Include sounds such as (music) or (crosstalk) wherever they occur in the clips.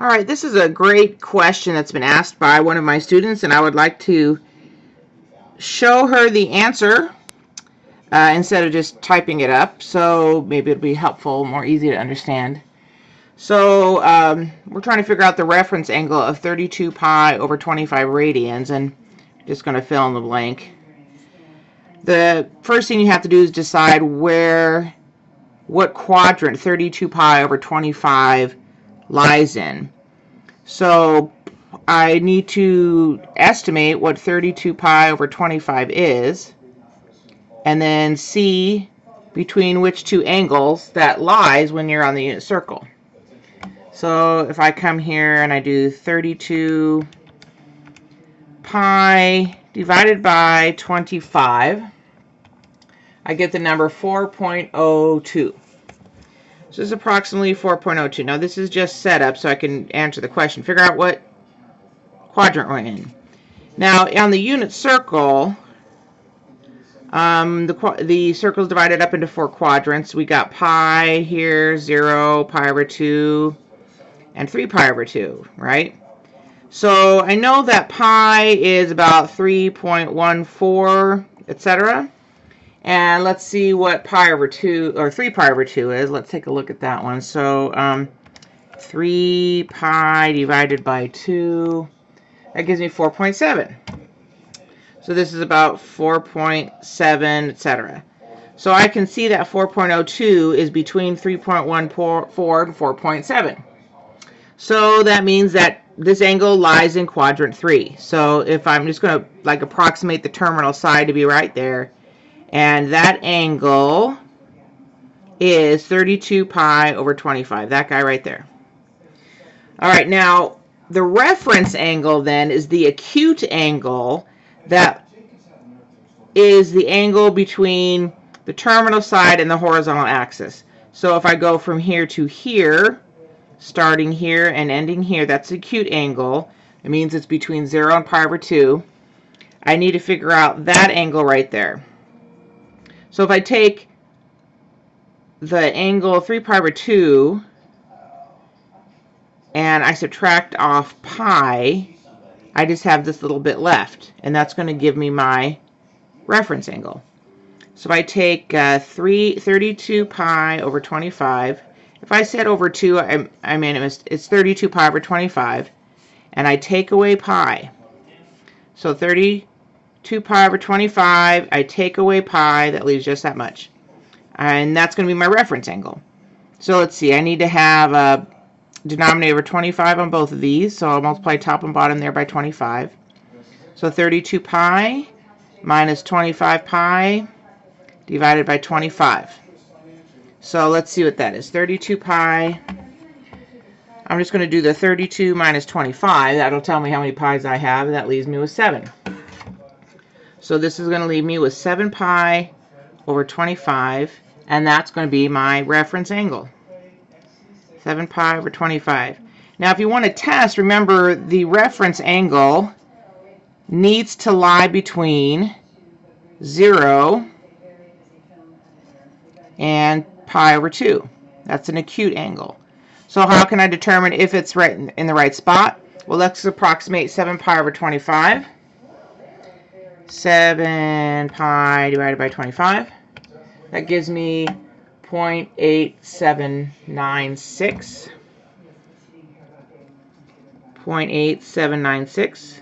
All right, this is a great question that's been asked by one of my students, and I would like to show her the answer uh, instead of just typing it up. So maybe it'll be helpful, more easy to understand. So um, we're trying to figure out the reference angle of 32 pi over 25 radians, and just going to fill in the blank. The first thing you have to do is decide where, what quadrant 32 pi over 25 lies in. So I need to estimate what 32 pi over 25 is and then see between which two angles that lies when you're on the unit circle. So if I come here and I do 32 pi divided by 25, I get the number 4.02. This is approximately 4.02. Now this is just set up so I can answer the question. Figure out what quadrant we're in. Now on the unit circle, um, the, the circle is divided up into four quadrants. We got pi here, 0, pi over 2, and 3 pi over 2, right? So I know that pi is about 3.14, etc. And let's see what pi over 2, or 3 pi over 2 is. Let's take a look at that one. So um, 3 pi divided by 2, that gives me 4.7. So this is about 4.7, etc. So I can see that 4.02 is between 3.14 and 4.7. So that means that this angle lies in quadrant 3. So if I'm just going to like approximate the terminal side to be right there, and that angle is 32 pi over 25. That guy right there. All right, now the reference angle then is the acute angle that is the angle between the terminal side and the horizontal axis. So if I go from here to here, starting here and ending here, that's acute angle. It means it's between 0 and pi over 2. I need to figure out that angle right there. So if I take the angle 3 pi over 2 and I subtract off pi, I just have this little bit left. And that's going to give me my reference angle. So if I take uh, 3, 32 pi over 25, if I said over 2, I, I mean it was, it's 32 pi over 25, and I take away pi. So 32 pi over 25, I take away pi, that leaves just that much. And that's going to be my reference angle. So let's see, I need to have a denominator of 25 on both of these, so I'll multiply top and bottom there by 25. So 32 pi minus 25 pi divided by 25. So let's see what that is. 32 pi. I'm just going to do the 32 minus 25. That'll tell me how many pi's I have. That leaves me with 7. So this is going to leave me with 7 pi over 25. And that's going to be my reference angle. 7 pi over 25. Now if you want to test, remember the reference angle needs to lie between 0 and pi over 2. That's an acute angle. So how can I determine if it's right in, the right spot? Well, let's approximate 7 pi over 25. 7 pi divided by 25. That gives me 0.8796. 0.8796.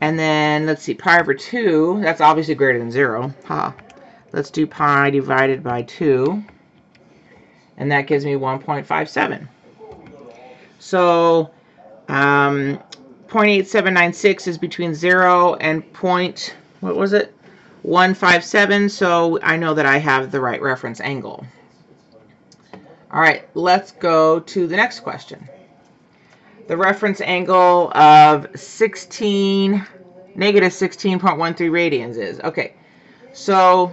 And then, let's see, pi over 2, that's obviously greater than 0. Ha. Let's do pi divided by 2. And that gives me 1.57. So, um, 0.8796 is between 0 and point, what was it? 157, so I know that I have the right reference angle. All right, let's go to the next question the reference angle of 16, negative 16.13 radians is. Okay, so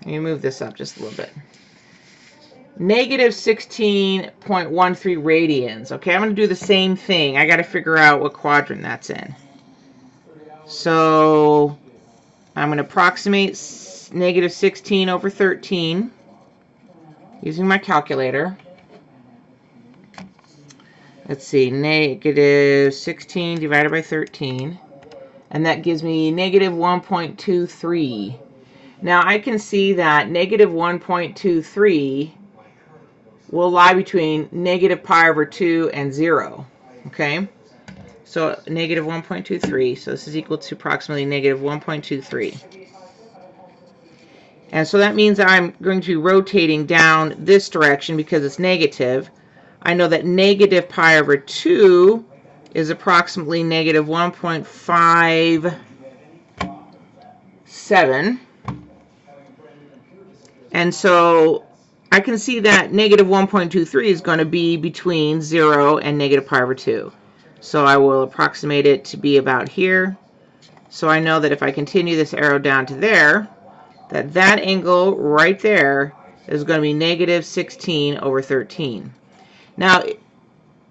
let me move this up just a little bit. Negative 16.13 radians. Okay, I'm going to do the same thing. I got to figure out what quadrant that's in. So I'm going to approximate negative 16 over 13 using my calculator. let's see, negative 16 divided by 13. And that gives me negative 1.23. Now I can see that negative 1.23 will lie between negative pi over 2 and 0. Okay? So negative 1.23. So this is equal to approximately negative 1.23. And so that means I'm going to be rotating down this direction because it's negative. I know that negative pi over 2 is approximately negative 1.57. And so I can see that negative 1.23 is going to be between 0 and negative pi over 2. So I will approximate it to be about here. So I know that if I continue this arrow down to there, that that angle right there is going to be negative 16 over 13. Now,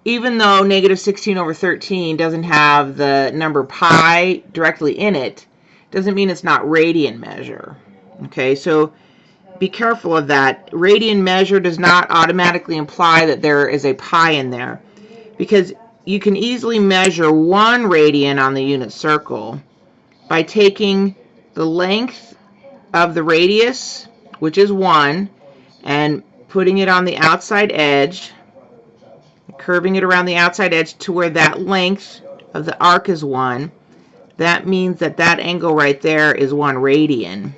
even though negative 16 over 13 doesn't have the number pi directly in it, doesn't mean it's not radian measure. Okay, so be careful of that. Radian measure does not automatically imply that there is a pi in there because you can easily measure one radian on the unit circle by taking the length of the radius, which is 1, and putting it on the outside edge, curving it around the outside edge to where that length of the arc is 1. That means that that angle right there is 1 radian.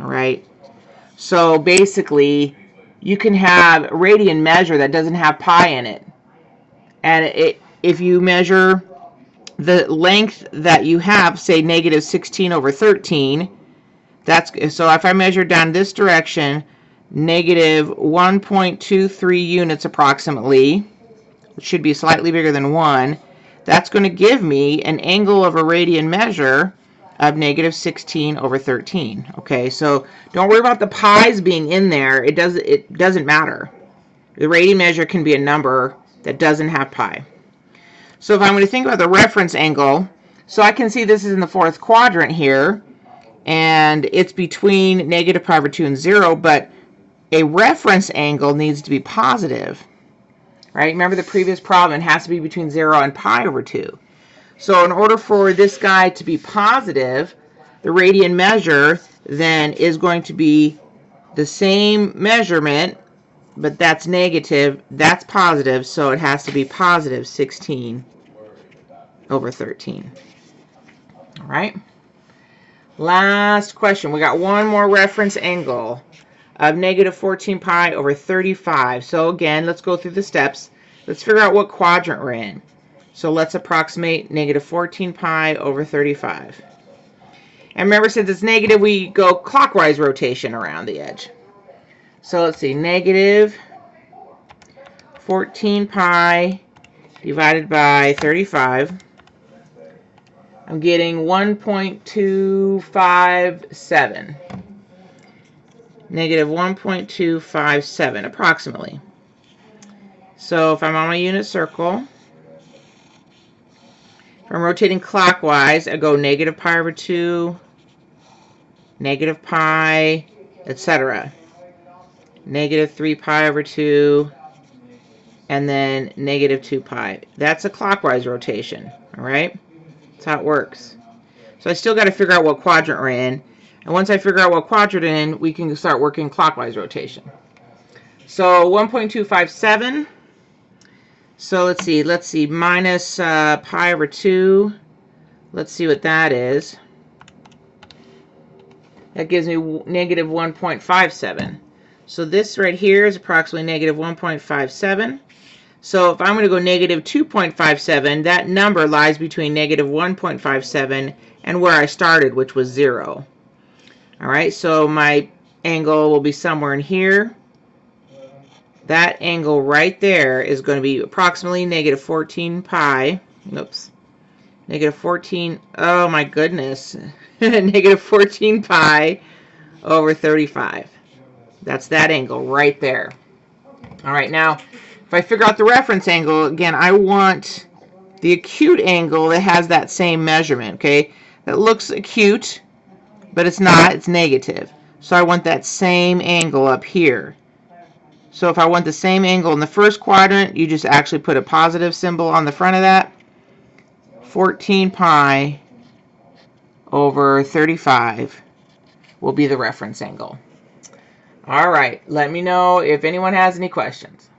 All right. So basically, you can have radian measure that doesn't have pi in it. And it, if you measure the length that you have, say negative 16 over 13, that's so if I measure down this direction, negative 1.23 units approximately, which should be slightly bigger than 1, that's going to give me an angle of a radian measure of negative 16 over 13. Okay, so don't worry about the pi's being in there. It, does, it doesn't matter. The radian measure can be a number that doesn't have pi. So if I'm going to think about the reference angle, so I can see this is in the fourth quadrant here, and it's between negative pi over 2 and 0, but a reference angle needs to be positive, right? Remember the previous problem, it has to be between 0 and pi over 2. So in order for this guy to be positive, the radian measure then is going to be the same measurement, but that's negative, that's positive, so it has to be positive 16 over 13. All right. Last question. We got one more reference angle of negative 14 pi over 35. So again, let's go through the steps. Let's figure out what quadrant we're in. So let's approximate negative 14 pi over 35. And remember, since it's negative, we go clockwise rotation around the edge. So let's see, negative 14 pi divided by 35. I'm getting 1.257. Negative 1.257, approximately. So if I'm on my unit circle, if I'm rotating clockwise, I go negative pi over 2, negative pi, etc. Negative 3 pi over 2, and then negative 2 pi. That's a clockwise rotation, all right? That's how it works. So I still got to figure out what quadrant we're in. And once I figure out what quadrant we're in, we can start working clockwise rotation. So 1.257. So let's see. Let's see. Minus uh, pi over 2. Let's see what that is. That gives me negative 1.57. So this right here is approximately negative 1.57. So if I'm going to go negative 2.57, that number lies between negative 1.57 and where I started, which was 0. All right, so my angle will be somewhere in here. That angle right there is going to be approximately negative 14 pi. Oops. Negative 14, oh my goodness. (laughs) negative 14 pi over 35. That's that angle right there. All right, now, if I figure out the reference angle, again, I want the acute angle that has that same measurement, okay? That looks acute, but it's not, it's negative. So I want that same angle up here. So if I want the same angle in the first quadrant, you just actually put a positive symbol on the front of that. 14 pi over 35 will be the reference angle. All right. Let me know if anyone has any questions.